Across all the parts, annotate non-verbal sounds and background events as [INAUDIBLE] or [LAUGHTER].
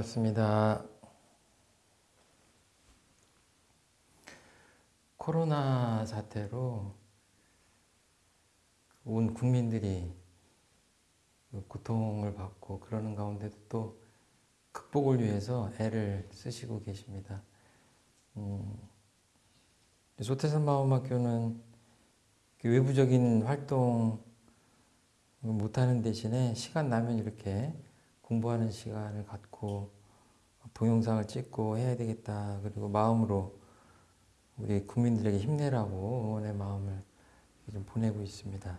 반갑습니다. 코로나 사태로 온 국민들이 고통을 받고 그러는 가운데도 또 극복을 위해서 애를 쓰시고 계십니다. 음, 소태산 마음학교는 외부적인 활동 못하는 대신에 시간 나면 이렇게 공부하는 시간을 갖고 동영상을 찍고 해야 되겠다. 그리고 마음으로 우리 국민들에게 힘내라고 응원의 마음을 좀 보내고 있습니다.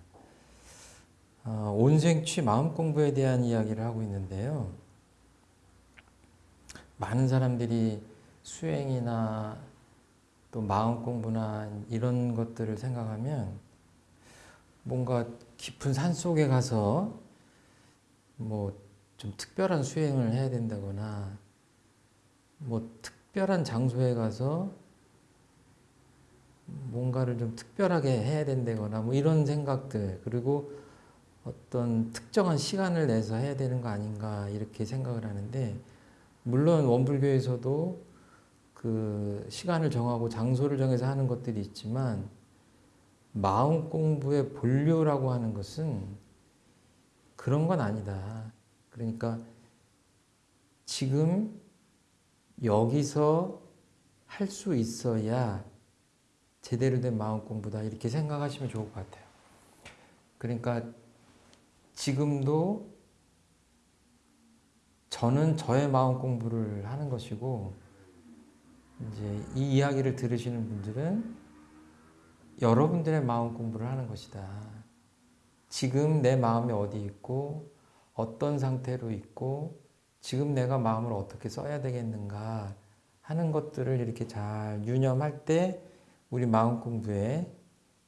어, 온생취 마음 공부에 대한 이야기를 하고 있는데요. 많은 사람들이 수행이나 또 마음 공부나 이런 것들을 생각하면 뭔가 깊은 산 속에 가서 뭐 좀 특별한 수행을 해야 된다거나 뭐 특별한 장소에 가서 뭔가를 좀 특별하게 해야 된다거나 뭐 이런 생각들 그리고 어떤 특정한 시간을 내서 해야 되는 거 아닌가 이렇게 생각을 하는데 물론 원불교에서도 그 시간을 정하고 장소를 정해서 하는 것들이 있지만 마음 공부의 본료라고 하는 것은 그런 건 아니다. 그러니까 지금 여기서 할 수 있어야 제대로 된 마음 공부다 이렇게 생각하시면 좋을 것 같아요. 그러니까 지금도 저는 저의 마음 공부를 하는 것이고 이제 이 이야기를 들으시는 분들은 여러분들의 마음 공부를 하는 것이다. 지금 내 마음이 어디 있고 어떤 상태로 있고 지금 내가 마음을 어떻게 써야 되겠는가 하는 것들을 이렇게 잘 유념할 때 우리 마음 공부에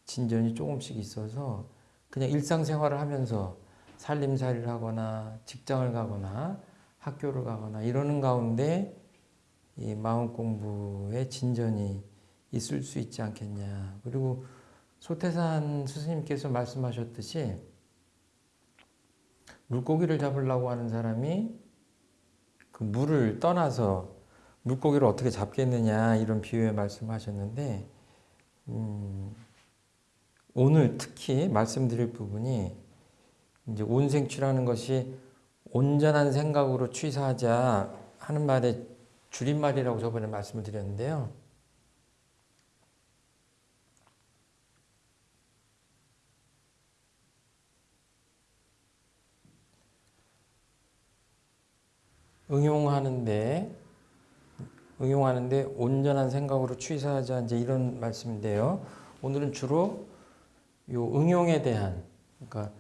진전이 조금씩 있어서 그냥 일상생활을 하면서 살림살이를 하거나 직장을 가거나 학교를 가거나 이러는 가운데 이 마음 공부에 진전이 있을 수 있지 않겠냐. 그리고 소태산 스님께서 말씀하셨듯이 물고기를 잡으려고 하는 사람이 그 물을 떠나서 물고기를 어떻게 잡겠느냐 이런 비유에 말씀하셨는데 음, 오늘 특히 말씀드릴 부분이 이제 온생취라는 것이 온전한 생각으로 취사하자 하는 말의 줄임말이라고 저번에 말씀을 드렸는데요. 응용하는데 응용하는데 온전한 생각으로 취사하자 이제 이런 말씀인데요. 오늘은 주로 요 응용에 대한 그러니까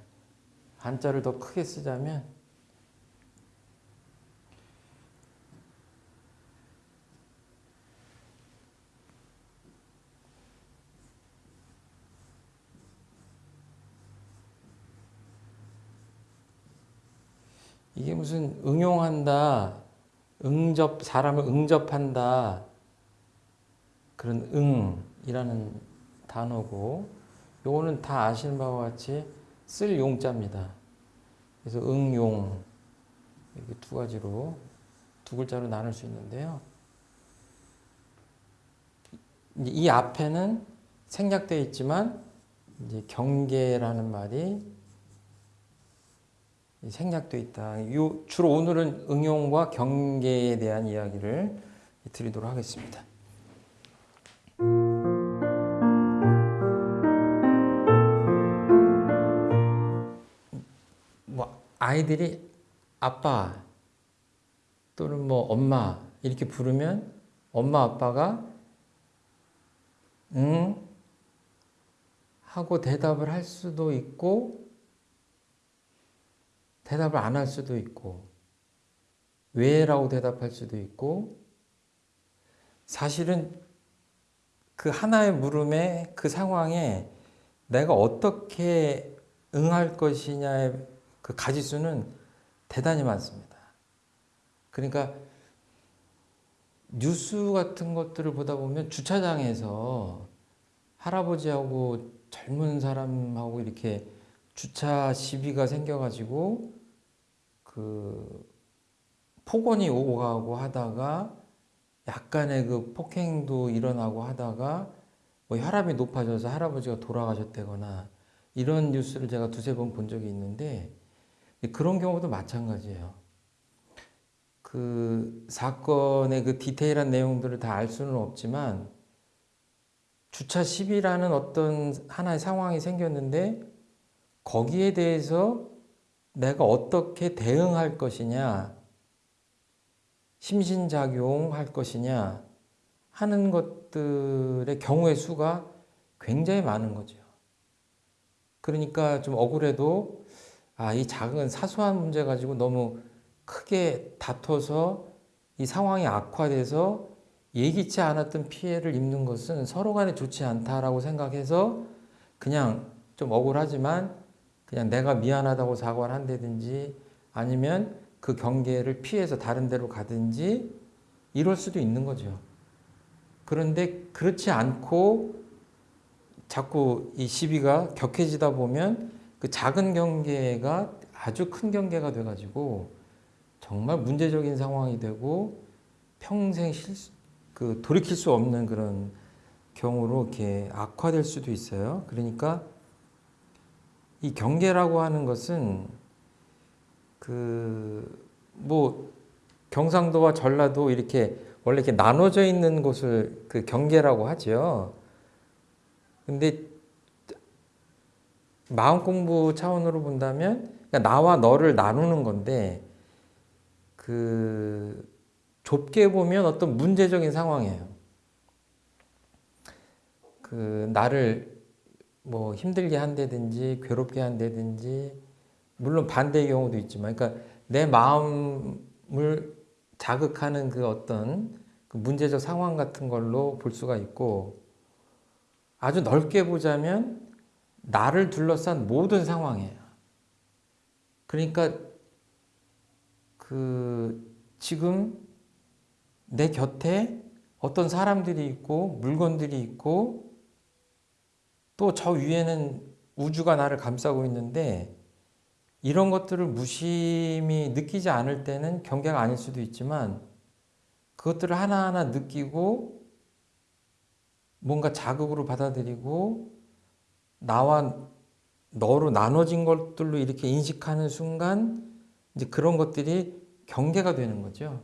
한자를 더 크게 쓰자면 이게 무슨 응용한다, 응접, 사람을 응접한다, 그런 응이라는 단어고, 요거는 다 아시는 바와 같이 쓸 용자입니다. 그래서 응용, 이렇게 두 가지로, 두 글자로 나눌 수 있는데요. 이 앞에는 생략되어 있지만, 이제 경계라는 말이 생략되어 있다. 요, 주로 오늘은 응용과 경계에 대한 이야기를 드리도록 하겠습니다. 뭐 아이들이 아빠 또는 뭐 엄마 이렇게 부르면 엄마 아빠가 응 하고 대답을 할 수도 있고 대답을 안 할 수도 있고 왜라고 대답할 수도 있고 사실은 그 하나의 물음에 그 상황에 내가 어떻게 응할 것이냐의 그 가지수는 대단히 많습니다. 그러니까 뉴스 같은 것들을 보다 보면 주차장에서 할아버지하고 젊은 사람하고 이렇게 주차 시비가 생겨가지고 그 폭언이 오고 가고 하다가 약간의 그 폭행도 일어나고 하다가 뭐 혈압이 높아져서 할아버지가 돌아가셨다거나 이런 뉴스를 제가 두세 번 본 적이 있는데 그런 경우도 마찬가지예요. 그 사건의 그 디테일한 내용들을 다 알 수는 없지만 주차 시비라는 어떤 하나의 상황이 생겼는데 거기에 대해서 내가 어떻게 대응할 것이냐 심신작용할 것이냐 하는 것들의 경우의 수가 굉장히 많은 거죠. 그러니까 좀 억울해도 아, 이 작은 사소한 문제 가지고 너무 크게 다퉈서 이 상황이 악화돼서 예기치 않았던 피해를 입는 것은 서로 간에 좋지 않다라고 생각해서 그냥 좀 억울하지만 그냥 내가 미안하다고 사과를 한다든지 아니면 그 경계를 피해서 다른 데로 가든지 이럴 수도 있는 거죠. 그런데 그렇지 않고 자꾸 이 시비가 격해지다 보면 그 작은 경계가 아주 큰 경계가 돼가지고 정말 문제적인 상황이 되고 평생 실수, 그 돌이킬 수 없는 그런 경우로 이렇게 악화될 수도 있어요. 그러니까 이 경계라고 하는 것은 그 뭐 경상도와 전라도 이렇게 원래 이렇게 나눠져 있는 곳을 그 경계라고 하죠. 근데 마음 공부 차원으로 본다면 그러니까 나와 너를 나누는 건데 그 좁게 보면 어떤 문제적인 상황이에요. 그 나를 뭐 힘들게 한다든지 괴롭게 한다든지 물론 반대의 경우도 있지만 그러니까 내 마음을 자극하는 그 어떤 그 문제적 상황 같은 걸로 볼 수가 있고 아주 넓게 보자면 나를 둘러싼 모든 상황이에요. 그러니까 그 지금 내 곁에 어떤 사람들이 있고 물건들이 있고 또 저 위에는 우주가 나를 감싸고 있는데 이런 것들을 무심히 느끼지 않을 때는 경계가 아닐 수도 있지만 그것들을 하나하나 느끼고 뭔가 자극으로 받아들이고 나와 너로 나눠진 것들로 이렇게 인식하는 순간 이제 그런 것들이 경계가 되는 거죠.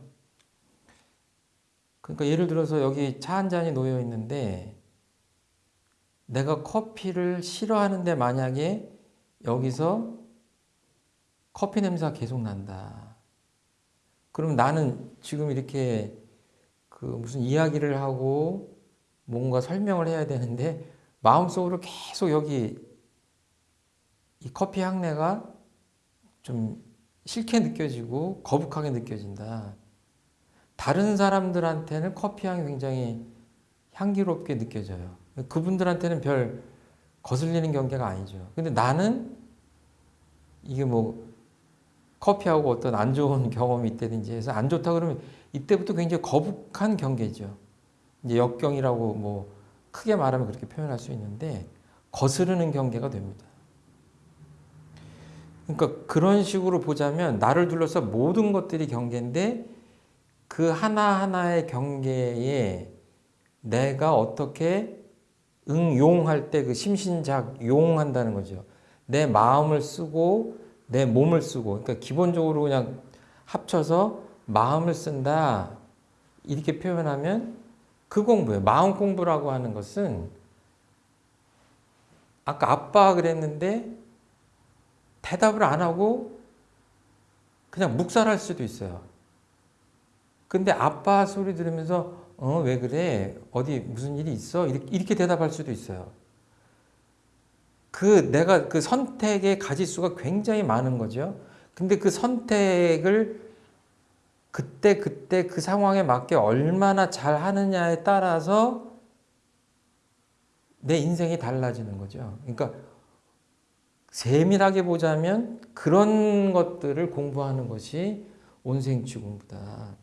그러니까 예를 들어서 여기 차 한 잔이 놓여 있는데 내가 커피를 싫어하는데 만약에 여기서 커피 냄새가 계속 난다. 그럼 나는 지금 이렇게 그 무슨 이야기를 하고 뭔가 설명을 해야 되는데 마음속으로 계속 여기 이 커피 향내가 좀 싫게 느껴지고 거북하게 느껴진다. 다른 사람들한테는 커피 향이 굉장히 향기롭게 느껴져요. 그분들한테는 별 거슬리는 경계가 아니죠. 근데 나는 이게 뭐 커피하고 어떤 안 좋은 [LAUGHS] 경험이 있다든지 해서 안 좋다 그러면 이때부터 굉장히 거북한 경계죠. 이제 역경이라고 뭐 크게 말하면 그렇게 표현할 수 있는데 거스르는 경계가 됩니다. 그러니까 그런 식으로 보자면 나를 둘러서 모든 것들이 경계인데 그 하나하나의 경계에 내가 어떻게 응용할 때 그 심신작 용한다는 거죠. 내 마음을 쓰고 내 몸을 쓰고 그러니까 기본적으로 그냥 합쳐서 마음을 쓴다 이렇게 표현하면 그 공부예요. 마음 공부라고 하는 것은 아까 아빠 그랬는데 대답을 안 하고 그냥 묵살할 수도 있어요. 근데 아빠 소리 들으면서 어 왜 그래 어디 무슨 일이 있어 이렇게, 이렇게 대답할 수도 있어요. 그 내가 그 선택의 가지수가 굉장히 많은 거죠. 근데 그 선택을 그때 그때 그 상황에 맞게 얼마나 잘 하느냐에 따라서 내 인생이 달라지는 거죠. 그러니까 세밀하게 보자면 그런 것들을 공부하는 것이 온생치 공부다.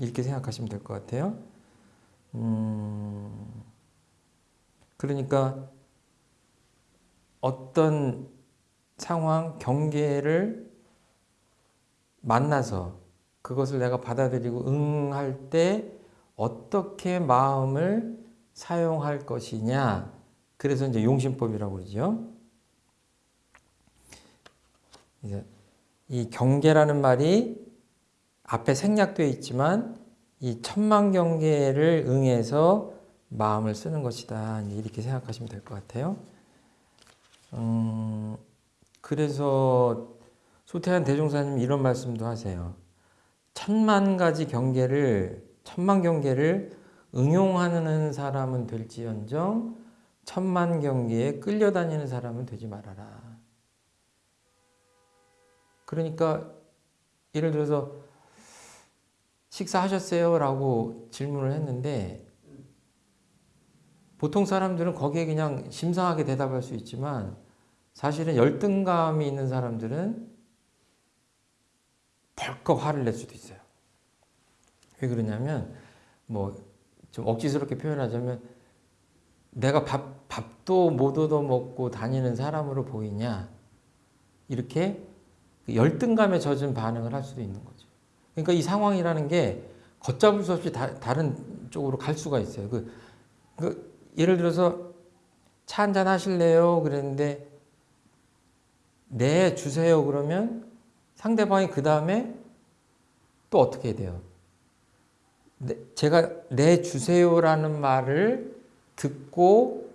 이렇게 생각하시면 될 것 같아요. 음, 그러니까 어떤 상황, 경계를 만나서 그것을 내가 받아들이고 응할 때 어떻게 마음을 사용할 것이냐. 그래서 이제 용신법이라고 그러죠. 이제 이 경계라는 말이 앞에 생략되어 있지만 이 천만 경계를 응해서 마음을 쓰는 것이다. 이렇게 생각하시면 될 것 같아요. 음, 그래서 소태한 대종사님 이런 말씀도 하세요. 천만 가지 경계를 천만 경계를 응용하는 사람은 될지언정 천만 경계에 끌려다니는 사람은 되지 말아라. 그러니까 예를 들어서 식사하셨어요? 라고 질문을 했는데 보통 사람들은 거기에 그냥 심상하게 대답할 수 있지만 사실은 열등감이 있는 사람들은 벌컥 화를 낼 수도 있어요. 왜 그러냐면 뭐 좀 억지스럽게 표현하자면 내가 밥, 밥도 못 얻어 먹고 다니는 사람으로 보이냐 이렇게 그 열등감에 젖은 반응을 할 수도 있는 거죠. 그러니까 이 상황이라는 게 걷잡을 수 없이 다, 른 쪽으로 갈 수가 있어요. 그, 그 예를 들어서 차 한잔 하실래요? 그랬는데 네 주세요 그러면 상대방이 그 다음에 또 어떻게 돼요? 네, 제가 네 주세요라는 말을 듣고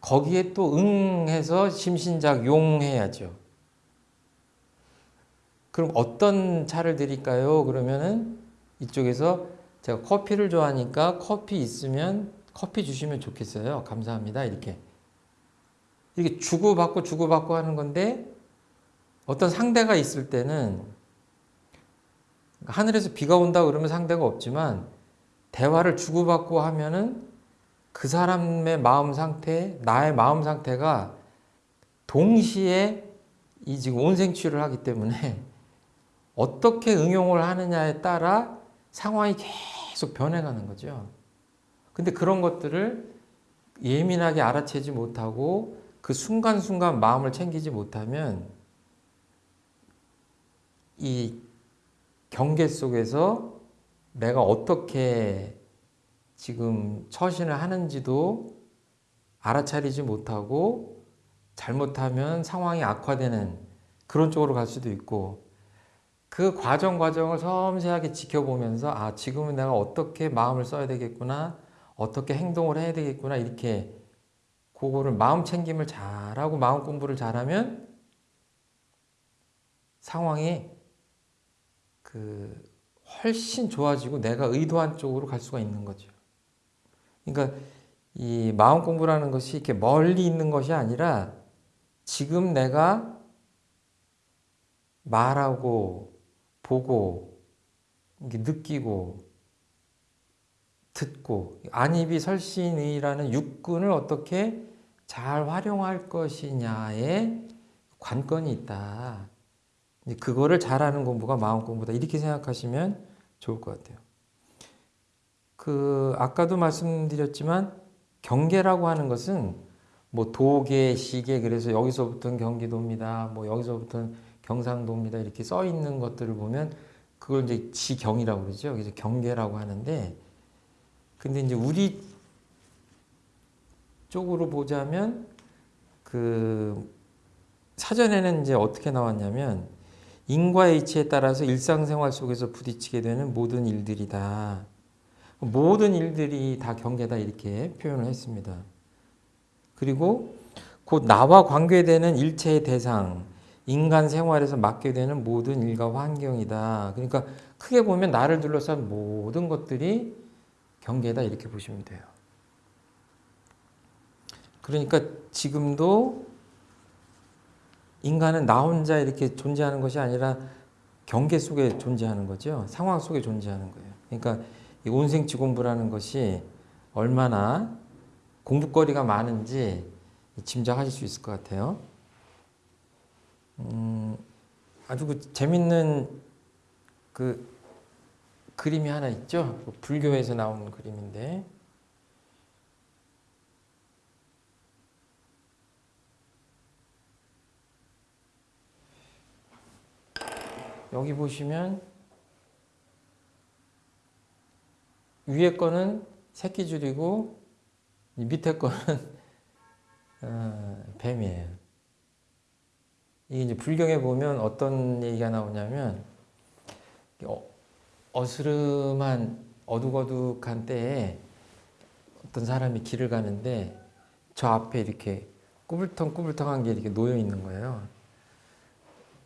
거기에 또 응해서 심신작 용해야죠. 그럼 어떤 차를 드릴까요? 그러면은 이쪽에서 제가 커피를 좋아하니까 커피 있으면 커피 주시면 좋겠어요. 감사합니다. 이렇게. 이렇게 주고받고 주고받고 하는 건데 어떤 상대가 있을 때는 하늘에서 비가 온다 그러면 상대가 없지만 대화를 주고받고 하면은 그 사람의 마음 상태, 나의 마음 상태가 동시에 이 지금 온생치유를 하기 때문에 어떻게 응용을 하느냐에 따라 상황이 계속 변해가는 거죠. 근데 그런 것들을 예민하게 알아채지 못하고 그 순간순간 마음을 챙기지 못하면 이 경계 속에서 내가 어떻게 지금 처신을 하는지도 알아차리지 못하고 잘못하면 상황이 악화되는 그런 쪽으로 갈 수도 있고 그 과정 과정을 섬세하게 지켜보면서 아 지금은 내가 어떻게 마음을 써야 되겠구나 어떻게 행동을 해야 되겠구나 이렇게 그거를 마음 챙김을 잘하고 마음 공부를 잘하면 상황이 그 훨씬 좋아지고 내가 의도한 쪽으로 갈 수가 있는 거죠. 그러니까 이 마음 공부라는 것이 이렇게 멀리 있는 것이 아니라 지금 내가 말하고 보고 느끼고 듣고 안입이 설신의라는 육군을 어떻게 잘 활용할 것이냐에 관건이 있다. 그거를 잘하는 공부가 마음 공부다. 이렇게 생각하시면 좋을 것 같아요. 그 아까도 말씀드렸지만 경계라고 하는 것은 뭐 도계, 시계 그래서 여기서부터는 경기도입니다. 뭐 여기서부터는 경상도입니다. 이렇게 써 있는 것들을 보면 그걸 이제 지경이라고 그러죠. 그래서 경계라고 하는데 근데 이제 우리 쪽으로 보자면 그 사전에는 이제 어떻게 나왔냐면 인과의 이치에 따라서 일상생활 속에서 부딪히게 되는 모든 일들이다. 모든 일들이 다 경계다 이렇게 표현을 했습니다. 그리고 곧 나와 관계되는 일체의 대상, 인간 생활에서 맡게 되는 모든 일과 환경이다. 그러니까 크게 보면 나를 둘러싼 모든 것들이 경계다 이렇게 보시면 돼요. 그러니까 지금도 인간은 나 혼자 이렇게 존재하는 것이 아니라 경계 속에 존재하는 거죠. 상황 속에 존재하는 거예요. 그러니까 이 온생치 공부라는 것이 얼마나 공부거리가 많은지 짐작하실 수 있을 것 같아요. 음, 아주 그 재밌는 그 그림이 하나 있죠. 그 불교에서 나온 그림인데 여기 보시면 위에 거는 새끼 줄이고 이 밑에 거는 [LAUGHS] 어, 뱀이에요. 이게 이제 불경에 보면 어떤 얘기가 나오냐면 어, 어스름한 어둑어둑한 때에 어떤 사람이 길을 가는데 저 앞에 이렇게 꾸불텅꾸불텅한 게 이렇게 놓여 있는 거예요.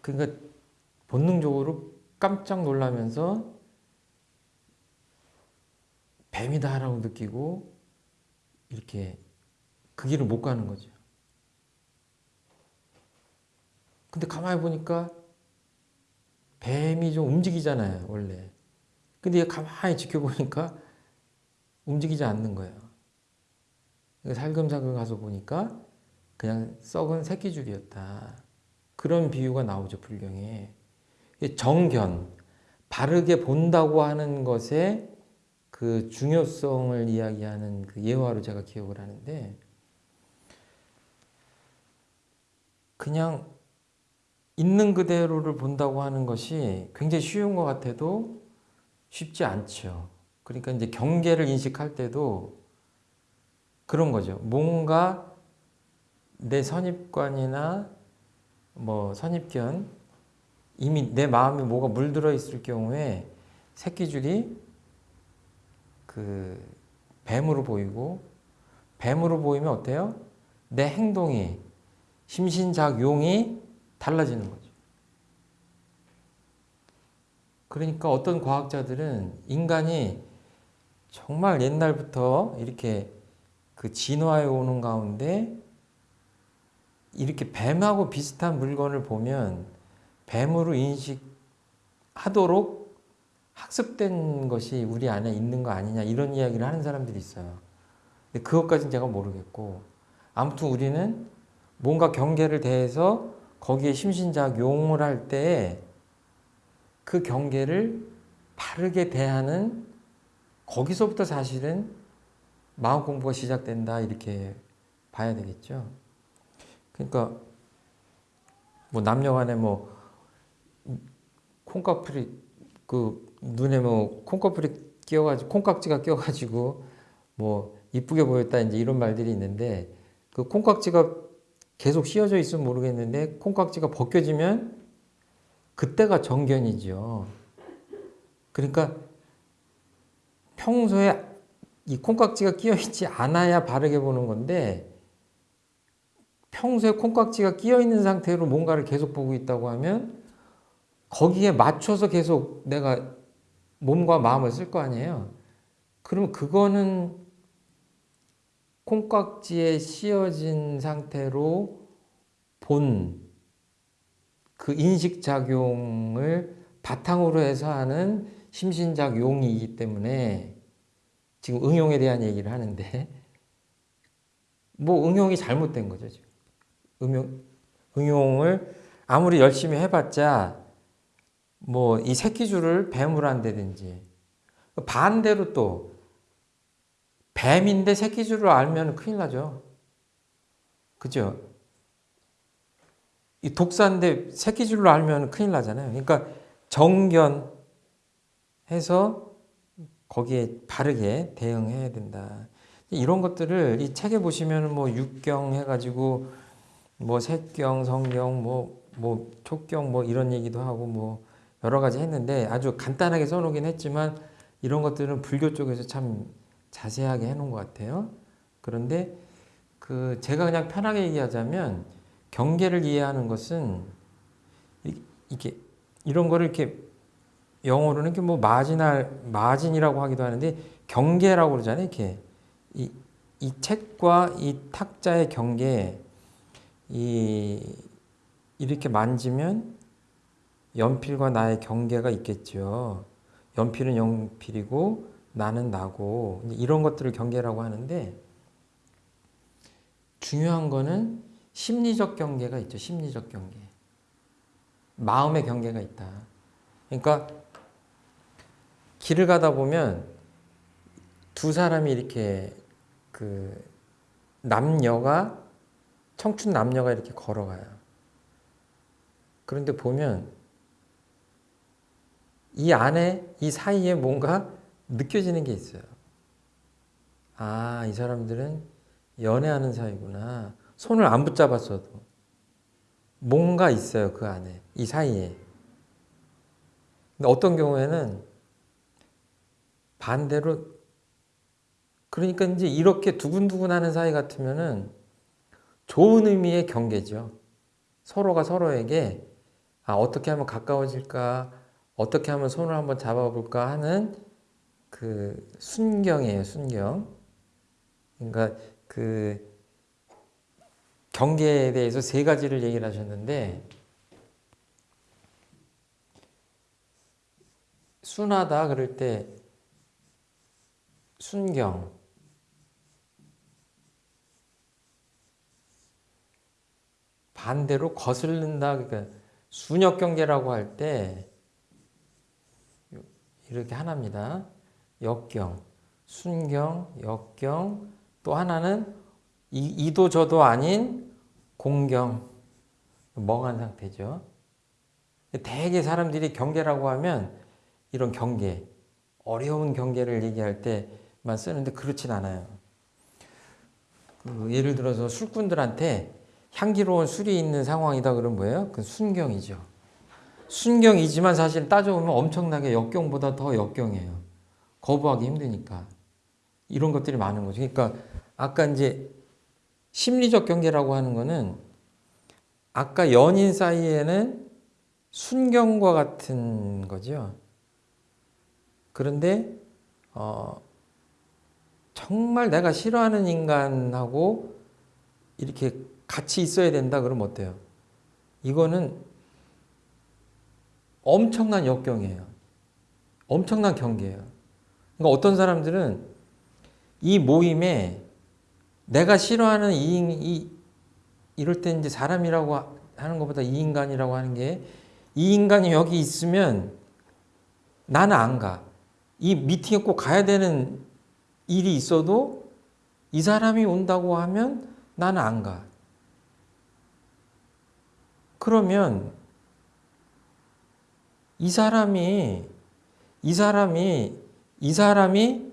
그러니까 본능적으로 깜짝 놀라면서 뱀이다라고 느끼고 이렇게 그 길을 못 가는 거죠. 근데 가만히 보니까 뱀이 좀 움직이잖아요, 원래. 근데 가만히 지켜보니까 움직이지 않는 거예요. 살금살금 가서 보니까 그냥 썩은 새끼줄이었다. 그런 비유가 나오죠, 불경에. 정견, 바르게 본다고 하는 것에 그 중요성을 이야기하는 그 예화로 제가 기억을 하는데 그냥 있는 그대로를 본다고 하는 것이 굉장히 쉬운 것 같아도 쉽지 않죠. 그러니까 이제 경계를 인식할 때도 그런 거죠. 뭔가 내 선입관이나 뭐 선입견 이미 내 마음에 뭐가 물들어 있을 경우에 새끼줄이 그 뱀으로 보이고 뱀으로 보이면 어때요? 내 행동이 심신작용이 달라지는 거죠. 그러니까 어떤 과학자들은 인간이 정말 옛날부터 이렇게 그 진화해 오는 가운데 이렇게 뱀하고 비슷한 물건을 보면 뱀으로 인식하도록 학습된 것이 우리 안에 있는 거 아니냐 이런 이야기를 하는 사람들이 있어요. 근데 그것까지는 제가 모르겠고 아무튼 우리는 뭔가 경계를 대해서 거기에 심신작용을 할때그 경계를 바르게 대하는 거기서부터 사실은 마음 공부가 시작된다 이렇게 봐야 되겠죠. 그러니까 뭐 남녀간에 뭐 콩깍풀이 그 눈에 뭐 콩꺼풀이 끼어가지고 콩깍지가 끼어가지고 뭐 이쁘게 보였다 이제 이런 말들이 있는데 그 콩깍지가 계속 씌어져 있으면 모르겠는데 콩깍지가 벗겨지면 그때가 정견이죠. 그러니까 평소에 이 콩깍지가 끼어 있지 않아야 바르게 보는 건데 평소에 콩깍지가 끼어 있는 상태로 뭔가를 계속 보고 있다고 하면 거기에 맞춰서 계속 내가 몸과 마음을 쓸 거 아니에요. 그러면 그거는 콩깍지에 씌어진 상태로 본 그 인식작용을 바탕으로 해서 하는 심신작 용이기 때문에 지금 응용에 대한 얘기를 하는데 뭐 응용이 잘못된 거죠. 지금. 응용, 응용을 아무리 열심히 해봤자 뭐 이 새끼줄을 뱀으로 한다든지 반대로 또 뱀인데 새끼 줄을 알면 큰일 나죠. 그죠? 이 독사인데 새끼 줄로 알면 큰일 나잖아요. 그러니까 정견해서 거기에 바르게 대응해야 된다. 이런 것들을 이 책에 보시면 뭐 육경 해가지고 뭐 색경, 성경, 뭐, 뭐 촉경 뭐 이런 얘기도 하고 뭐 여러 가지 했는데 아주 간단하게 써놓긴 했지만 이런 것들은 불교 쪽에서 참 자세하게 해놓은 것 같아요. 그런데 그 제가 그냥 편하게 얘기하자면 경계를 이해하는 것은 이렇게 이런 거를 이렇게 영어로는 이렇게 뭐 마지날 마진이라고 하기도 하는데 경계라고 그러잖아요. 이렇게 이, 이 책과 이 탁자의 경계 이 이렇게 만지면 연필과 나의 경계가 있겠죠. 연필은 연필이고 나는 나고 이런 것들을 경계라고 하는데 중요한 거는 심리적 경계가 있죠. 심리적 경계. 마음의 경계가 있다. 그러니까 길을 가다 보면 두 사람이 이렇게 그 남녀가 청춘 남녀가 이렇게 걸어가요. 그런데 보면 이 안에 이 사이에 뭔가 느껴지는 게 있어요. 아, 이 사람들은 연애하는 사이구나. 손을 안 붙잡았어도 뭔가 있어요 그 안에 이 사이에. 근데 어떤 경우에는 반대로 그러니까 이제 이렇게 두근두근 하는 사이 같으면은 좋은 의미의 경계죠. 서로가 서로에게 아, 어떻게 하면 가까워질까, 어떻게 하면 손을 한번 잡아볼까 하는 그 순경이에요, 순경. 그러니까 그 경계에 대해서 세 가지를 얘기를 하셨는데 순하다 그럴 때 순경 반대로 거슬른다 그러니까 순역 경계라고 할 때 이렇게 하나입니다. 역경, 순경, 역경 또 하나는 이, 도 저도 아닌 공경 멍한 상태죠. 대개 사람들이 경계라고 하면 이런 경계 어려운 경계를 얘기할 때만 쓰는데 그렇진 않아요. 그 예를 들어서 술꾼들한테 향기로운 술이 있는 상황이다 그러면 뭐예요? 그 순경이죠. 순경이지만 사실 따져보면 엄청나게 역경보다 더 역경이에요. 거부하기 힘드니까. 이런 것들이 많은 거죠. 그러니까 아까 이제 심리적 경계라고 하는 거는 아까 연인 사이에는 순경과 같은 거죠. 그런데 어, 정말 내가 싫어하는 인간하고 이렇게 같이 있어야 된다 그러면 어때요? 이거는 엄청난 역경이에요. 엄청난 경계예요. 그러니까 어떤 사람들은 이 모임에 내가 싫어하는 이, 이 이럴 때 이제 사람이라고 하는 것보다 이 인간이라고 하는 게 이 인간이 여기 있으면 나는 안 가. 이 미팅에 꼭 가야 되는 일이 있어도 이 사람이 온다고 하면 나는 안 가. 그러면 이 사람이 이 사람이 이 사람이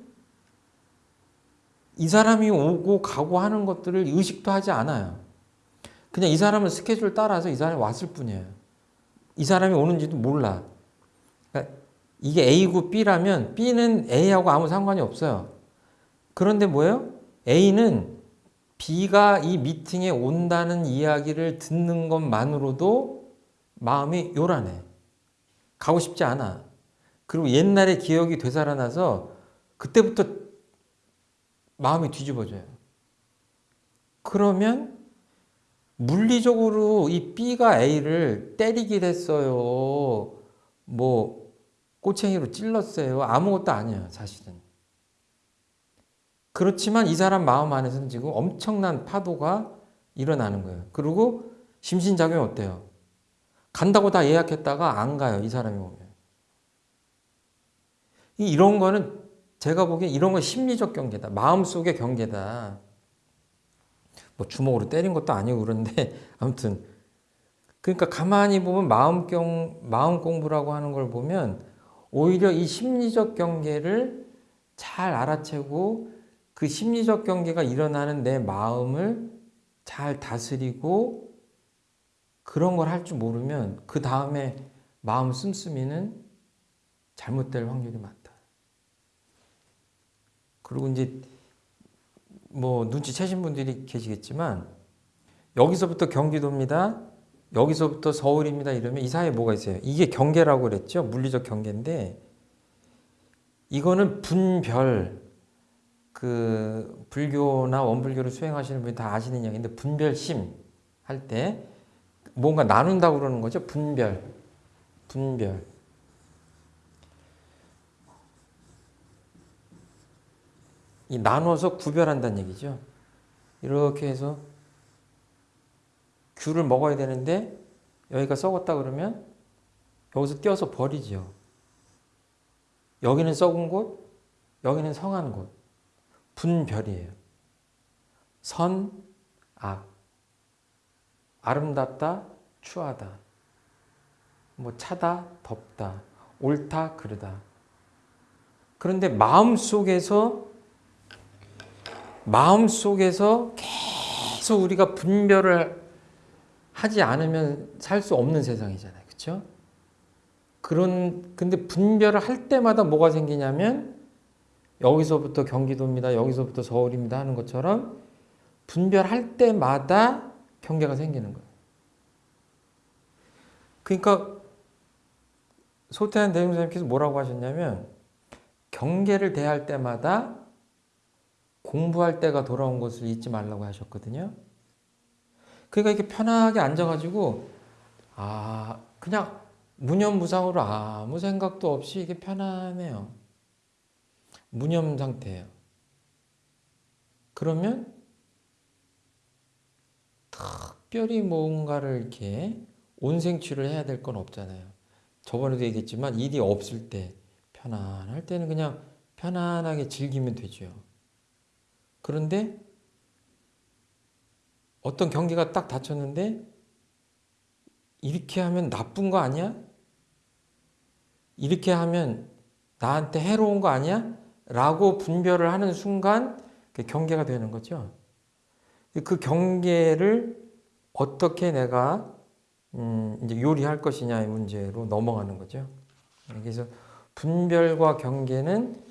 이 사람이 오고 가고 하는 것들을 의식도 하지 않아요. 그냥 이 사람은 스케줄 따라서 이 사람이 왔을 뿐이에요. 이 사람이 오는지도 몰라. 그러니까 이게 A고 B라면 B는 A하고 아무 상관이 없어요. 그런데 뭐예요? A는 B가 이 미팅에 온다는 이야기를 듣는 것만으로도 마음이 요란해. 가고 싶지 않아. 그리고 옛날의 기억이 되살아나서 그때부터 마음이 뒤집어져요. 그러면 물리적으로 이 B가 A를 때리긴 했어요. 뭐 꼬챙이로 찔렀어요. 아무것도 아니에요. 사실은. 그렇지만 이 사람 마음 안에서는 지금 엄청난 파도가 일어나는 거예요. 그리고 심신작용이 어때요? 간다고 다 예약했다가 안 가요. 이 사람이 오면. 이런 거는 제가 보기엔 이런 건 심리적 경계다. 마음속의 경계다. 뭐 주먹으로 때린 것도 아니고 그런데 [LAUGHS] 아무튼 그러니까 가만히 보면 마음 경 마음 공부라고 하는 걸 보면 오히려 이 심리적 경계를 잘 알아채고 그 심리적 경계가 일어나는 내 마음을 잘 다스리고 그런 걸 할 줄 모르면 그 다음에 마음 씀씀이는 잘못될 확률이 많다. 그리고 이제 뭐 눈치채신 분들이 계시겠지만 여기서부터 경기도입니다. 여기서부터 서울입니다. 이러면 이 사이에 뭐가 있어요? 이게 경계라고 그랬죠. 물리적 경계인데 이거는 분별 그 불교나 원불교를 수행하시는 분이 다 아시는 이야기인데 분별심 할 때 뭔가 나눈다고 그러는 거죠. 분별. 분별. 이 나눠서 구별한다는 얘기죠. 이렇게 해서 귤을 먹어야 되는데 여기가 썩었다 그러면 여기서 떼어서 버리죠. 여기는 썩은 곳, 여기는 성한 곳. 분별이에요. 선, 악. 아름답다, 추하다. 뭐 차다, 덥다. 옳다, 그르다. 그런데 마음 속에서 마음 속에서 계속 우리가 분별을 하지 않으면 살 수 없는 세상이잖아요. 그렇죠? 그런 근데 분별을 할 때마다 뭐가 생기냐면 여기서부터 경기도입니다. 여기서부터 서울입니다 하는 것처럼 분별할 때마다 경계가 생기는 거예요. 그러니까 소태한 대웅선생님께서 뭐라고 하셨냐면 경계를 대할 때마다 공부할 때가 돌아온 것을 잊지 말라고 하셨거든요. 그러니까 이렇게 편하게 앉아가지고 아 그냥 무념무상으로 아무 생각도 없이 이게 편안해요. 무념 상태예요. 그러면 특별히 뭔가를 이렇게 온생취를 해야 될 건 없잖아요. 저번에도 얘기했지만 일이 없을 때 편안할 때는 그냥 편안하게 즐기면 되죠. 그런데 어떤 경계가 딱 닫혔는데 이렇게 하면 나쁜 거 아니야? 이렇게 하면 나한테 해로운 거 아니야? 라고 분별을 하는 순간 그 경계가 되는 거죠. 그 경계를 어떻게 내가 음 이제 요리할 것이냐의 문제로 넘어가는 거죠. 그래서 분별과 경계는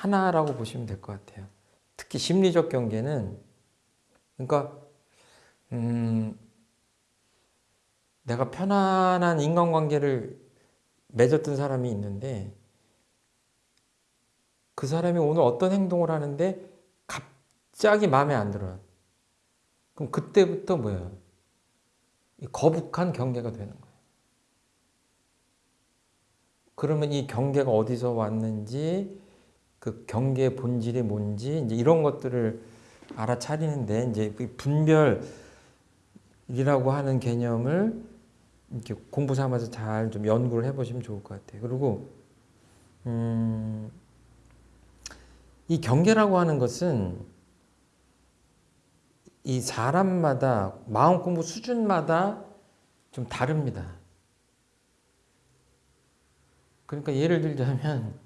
하나라고 보시면 될 것 같아요. 특히 심리적 경계는 그러니까 음 내가 편안한 인간관계를 맺었던 사람이 있는데 그 사람이 오늘 어떤 행동을 하는데 갑자기 마음에 안 들어요. 그럼 그때부터 뭐예요? 거북한 경계가 되는 거예요. 그러면 이 경계가 어디서 왔는지 그 경계의 본질이 뭔지 이제 이런 것들을 알아차리는데 이제 그 분별이라고 하는 개념을 이렇게 공부 삼아서 잘 좀 연구를 해보시면 좋을 것 같아요. 그리고 음, 이 경계라고 하는 것은 이 사람마다 마음 공부 수준마다 좀 다릅니다. 그러니까 예를 들자면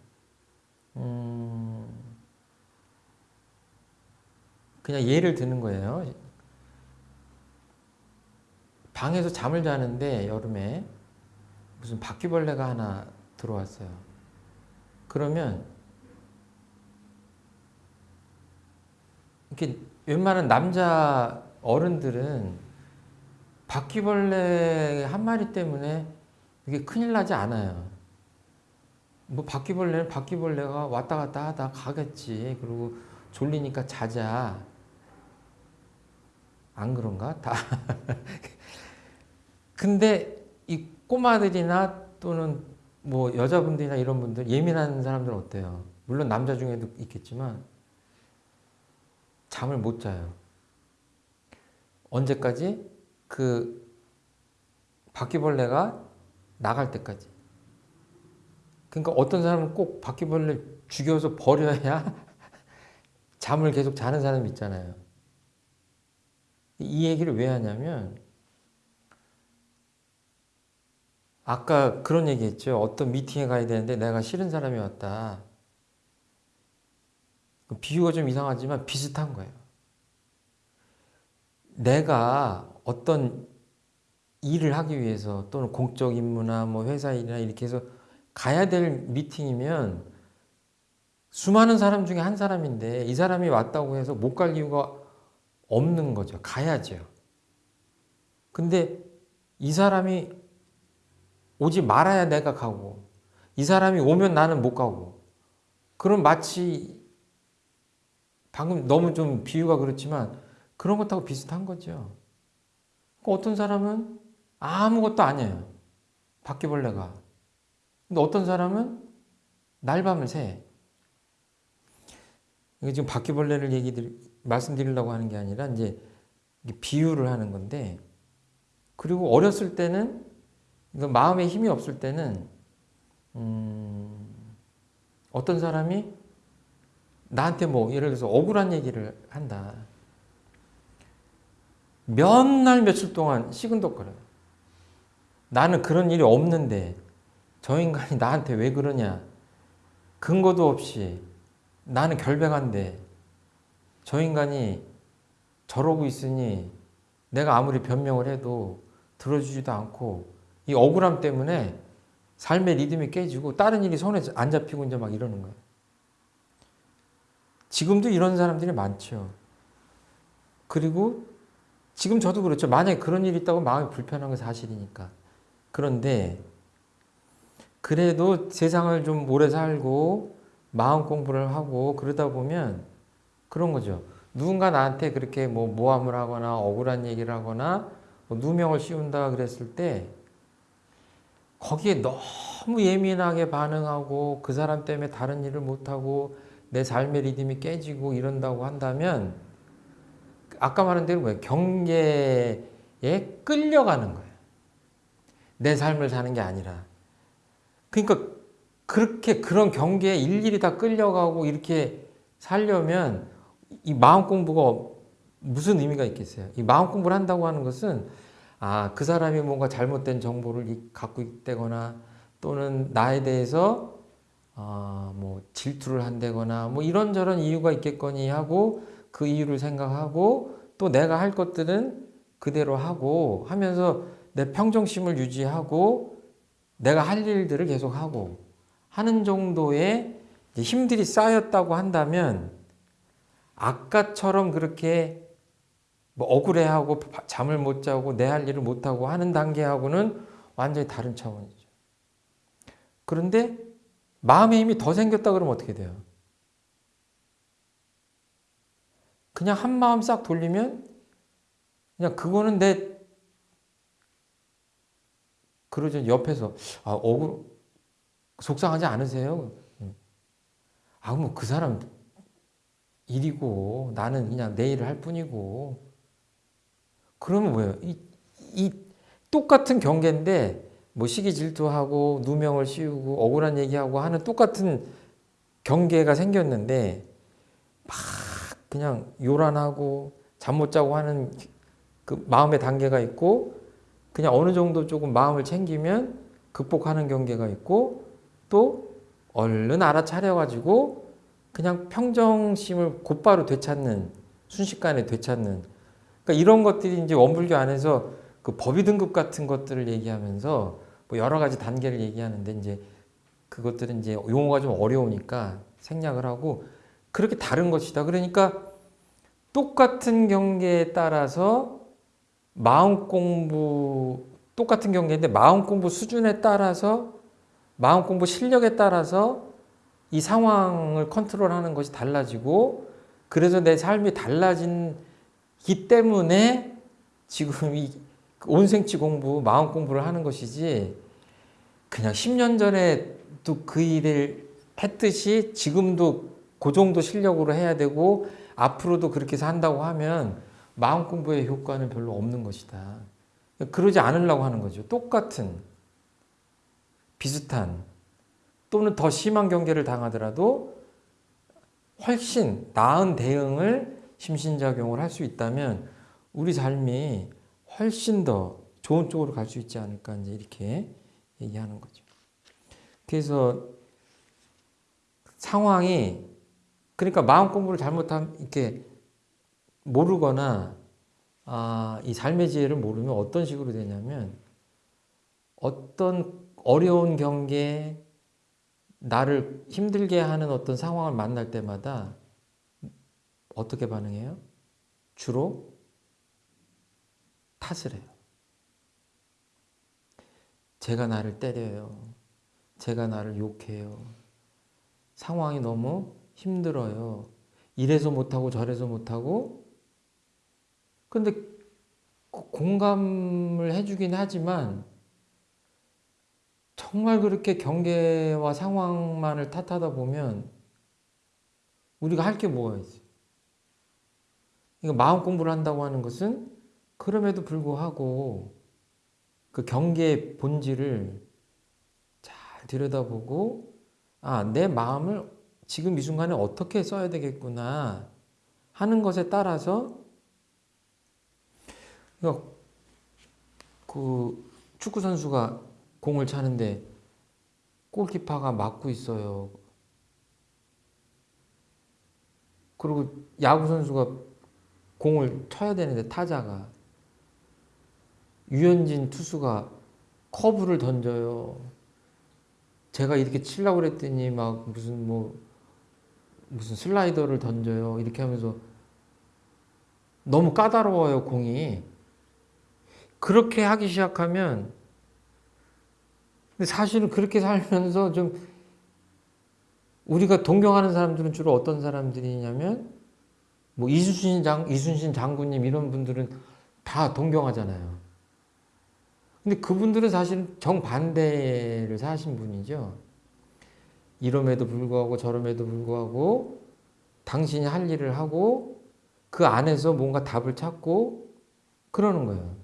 음, 그냥 예를 드는 거예요. 방에서 잠을 자는데 여름에 무슨 바퀴벌레가 하나 들어왔어요. 그러면 이렇게 웬만한 남자 어른들은 바퀴벌레 한 마리 때문에 이게 큰일 나지 않아요. 뭐 바퀴벌레는 바퀴벌레가 왔다 갔다 하다 가겠지. 그리고 졸리니까 자자. 안 그런가? 다. [LAUGHS] 근데 이 꼬마들이나 또는 뭐 여자분들이나 이런 분들 예민한 사람들은 어때요? 물론 남자 중에도 있겠지만 잠을 못 자요. 언제까지? 그 바퀴벌레가 나갈 때까지. 그러니까 어떤 사람은 꼭 바퀴벌레 죽여서 버려야 [LAUGHS] 잠을 계속 자는 사람이 있잖아요. 이 얘기를 왜 하냐면 아까 그런 얘기 했죠. 어떤 미팅에 가야 되는데 내가 싫은 사람이 왔다. 비유가 좀 이상하지만 비슷한 거예요. 내가 어떤 일을 하기 위해서 또는 공적 임무나 뭐 회사 일이나 이렇게 해서 가야 될 미팅이면 수많은 사람 중에 한 사람인데 이 사람이 왔다고 해서 못 갈 이유가 없는 거죠. 가야죠. 근데 이 사람이 오지 말아야 내가 가고 이 사람이 오면 나는 못 가고 그럼 마치 방금 너무 좀 비유가 그렇지만 그런 것하고 비슷한 거죠. 어떤 사람은 아무것도 아니에요. 바퀴벌레가. 근데 어떤 사람은 날밤을 새. 이게 지금 바퀴벌레를 얘기 말씀드리려고 하는 게 아니라 이제 비유를 하는 건데 그리고 어렸을 때는 마음에 힘이 없을 때는 음 어떤 사람이 나한테 뭐 예를 들어서 억울한 얘기를 한다. 몇 날 며칠 동안 시근덕거려요. 나는 그런 일이 없는데 저 인간이 나한테 왜 그러냐. 근거도 없이 나는 결백한데 저 인간이 저러고 있으니 내가 아무리 변명을 해도 들어주지도 않고 이 억울함 때문에 삶의 리듬이 깨지고 다른 일이 손에 안 잡히고 이제 막 이러는 거예요. 지금도 이런 사람들이 많죠. 그리고 지금 저도 그렇죠. 만약에 그런 일이 있다고 마음이 불편한 건 사실이니까. 그런데 그래도 세상을 좀 오래 살고 마음 공부를 하고 그러다 보면 그런 거죠. 누군가 나한테 그렇게 뭐 모함을 하거나 억울한 얘기를 하거나 뭐 누명을 씌운다 그랬을 때 거기에 너무 예민하게 반응하고 그 사람 때문에 다른 일을 못하고 내 삶의 리듬이 깨지고 이런다고 한다면 아까 말한 대로 뭐예요? 경계에 끌려가는 거예요. 내 삶을 사는 게 아니라. 그러니까 그렇게 그런 경계에 일일이 다 끌려가고 이렇게 살려면 이 마음 공부가 무슨 의미가 있겠어요? 이 마음 공부를 한다고 하는 것은 아, 그 사람이 뭔가 잘못된 정보를 갖고 있다거나 또는 나에 대해서 어, 뭐 질투를 한다거나 뭐 이런저런 이유가 있겠거니 하고 그 이유를 생각하고 또 내가 할 것들은 그대로 하고 하면서 내 평정심을 유지하고 내가 할 일들을 계속 하고 하는 정도의 힘들이 쌓였다고 한다면 아까처럼 그렇게 뭐 억울해하고 잠을 못 자고 내 할 일을 못 하고 하는 단계하고는 완전히 다른 차원이죠. 그런데 마음의 힘이 더 생겼다 그러면 어떻게 돼요? 그냥 한 마음 싹 돌리면 그냥 그거는 내 그러죠 옆에서 아 억울 속상하지 않으세요? 아뭐 그 사람 일이고 나는 그냥 내 일을 할 뿐이고 그러면 뭐예요? 이, 이 똑같은 경계인데 뭐 시기 질투하고 누명을 씌우고 억울한 얘기하고 하는 똑같은 경계가 생겼는데 막 그냥 요란하고 잠 못 자고 하는 그 마음의 단계가 있고 그냥 어느 정도 조금 마음을 챙기면 극복하는 경계가 있고 또 얼른 알아차려 가지고 그냥 평정심을 곧바로 되찾는 순식간에 되찾는 그러니까 이런 것들이 이제 원불교 안에서 그 법의 등급 같은 것들을 얘기하면서 뭐 여러 가지 단계를 얘기하는데 이제 그것들은 이제 용어가 좀 어려우니까 생략을 하고 그렇게 다른 것이다. 그러니까 똑같은 경계에 따라서 마음 공부 똑같은 경계인데 마음 공부 수준에 따라서 마음 공부 실력에 따라서 이 상황을 컨트롤하는 것이 달라지고 그래서 내 삶이 달라진기 때문에 지금 이 온생치 공부, 마음 공부를 하는 것이지 그냥 10년 전에도 그 일을 했듯이 지금도 그 정도 실력으로 해야 되고 앞으로도 그렇게 한다고 하면 마음 공부의 효과는 별로 없는 것이다. 그러지 않으려고 하는 거죠. 똑같은 비슷한 또는 더 심한 경계를 당하더라도 훨씬 나은 대응을 심신작용을 할 수 있다면 우리 삶이 훨씬 더 좋은 쪽으로 갈 수 있지 않을까 이제 이렇게 얘기하는 거죠. 그래서 상황이 그러니까 마음 공부를 잘못하면 이렇게 모르거나 아, 이 삶의 지혜를 모르면 어떤 식으로 되냐면 어떤 어려운 경계 나를 힘들게 하는 어떤 상황을 만날 때마다 어떻게 반응해요? 주로 탓을 해요. 제가 나를 때려요. 제가 나를 욕해요. 상황이 너무 힘들어요. 이래서 못하고 저래서 못하고 근데 공감을 해주긴 하지만 정말 그렇게 경계와 상황만을 탓하다 보면 우리가 할 게 뭐가 있어요? 이거 마음 공부를 한다고 하는 것은 그럼에도 불구하고 그 경계의 본질을 잘 들여다보고 아, 내 마음을 지금 이 순간에 어떻게 써야 되겠구나 하는 것에 따라서 그러니까 그 축구 선수가 공을 차는데 골키퍼가 막고 있어요. 그리고 야구 선수가 공을 쳐야 되는데 타자가 유현진 투수가 커브를 던져요. 제가 이렇게 치려고 그랬더니 막 무슨 뭐 무슨 슬라이더를 던져요. 이렇게 하면서 너무 까다로워요, 공이. 그렇게 하기 시작하면 사실은 그렇게 살면서 좀 우리가 동경하는 사람들은 주로 어떤 사람들이냐면 뭐 이순신 장 이순신 장군님 이런 분들은 다 동경하잖아요. 근데 그분들은 사실은 정반대를 사신 분이죠. 이럼에도 불구하고 저럼에도 불구하고 당신이 할 일을 하고 그 안에서 뭔가 답을 찾고 그러는 거예요.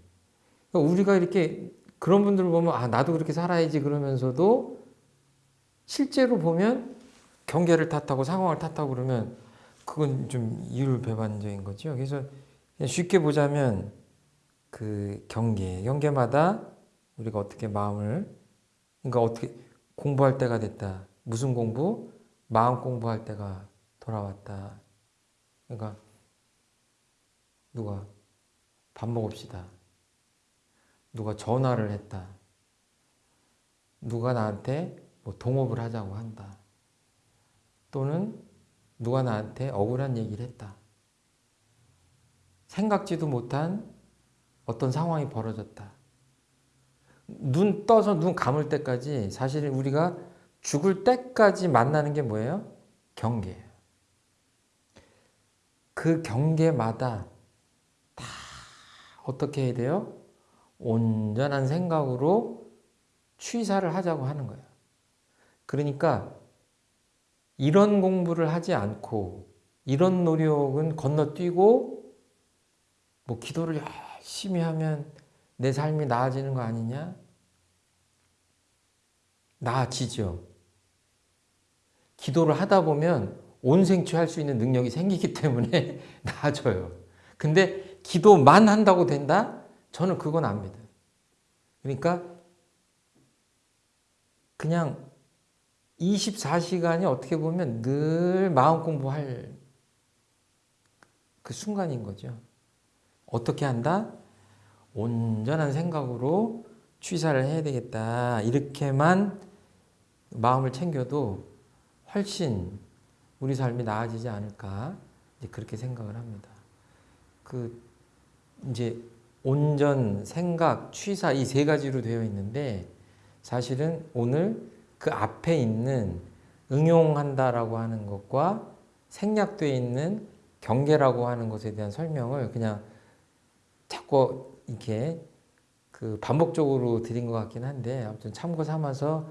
우리가 이렇게 그런 분들을 보면 아 나도 그렇게 살아야지 그러면서도 실제로 보면 경계를 탓하고 상황을 탓하고 그러면 그건 좀 이율배반적인 거죠. 그래서 쉽게 보자면 그 경계, 경계마다 우리가 어떻게 마음을 그러니까 어떻게 공부할 때가 됐다. 무슨 공부? 마음 공부할 때가 돌아왔다. 그러니까 누가 밥 먹읍시다. 누가 전화를 했다. 누가 나한테 뭐 동업을 하자고 한다. 또는 누가 나한테 억울한 얘기를 했다. 생각지도 못한 어떤 상황이 벌어졌다. 눈 떠서 눈 감을 때까지 사실 우리가 죽을 때까지 만나는 게 뭐예요? 경계예요. 그 경계마다 다 어떻게 해야 돼요? 온전한 생각으로 취사를 하자고 하는 거예요. 그러니까 이런 공부를 하지 않고 이런 노력은 건너뛰고 뭐 기도를 열심히 하면 내 삶이 나아지는 거 아니냐? 나아지죠. 기도를 하다 보면 온생취 할 수 있는 능력이 생기기 때문에 [LAUGHS] 나아져요. 근데 기도만 한다고 된다? 저는 그건 안 믿어요. 그러니까 그냥 24시간이 어떻게 보면 늘 마음 공부할 그 순간인 거죠. 어떻게 한다? 온전한 생각으로 취사를 해야 되겠다. 이렇게만 마음을 챙겨도 훨씬 우리 삶이 나아지지 않을까 그렇게 생각을 합니다. 그 이제 온전, 생각, 취사 이 세 가지로 되어 있는데 사실은 오늘 그 앞에 있는 응용한다라고 하는 것과 생략되어 있는 경계라고 하는 것에 대한 설명을 그냥 자꾸 이렇게 그 반복적으로 드린 것 같긴 한데 아무튼 참고 삼아서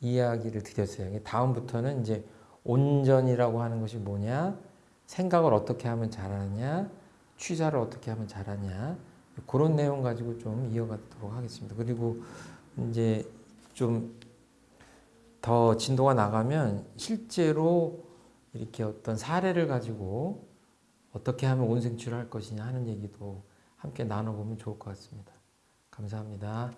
이야기를 드렸어요. 다음부터는 이제 온전이라고 하는 것이 뭐냐, 생각을 어떻게 하면 잘하냐, 취사를 어떻게 하면 잘하냐 그런 내용 가지고 좀 이어가도록 하겠습니다. 그리고 이제 좀 더 진도가 나가면 실제로 이렇게 어떤 사례를 가지고 어떻게 하면 온생취를 할 것이냐 하는 얘기도 함께 나눠보면 좋을 것 같습니다. 감사합니다.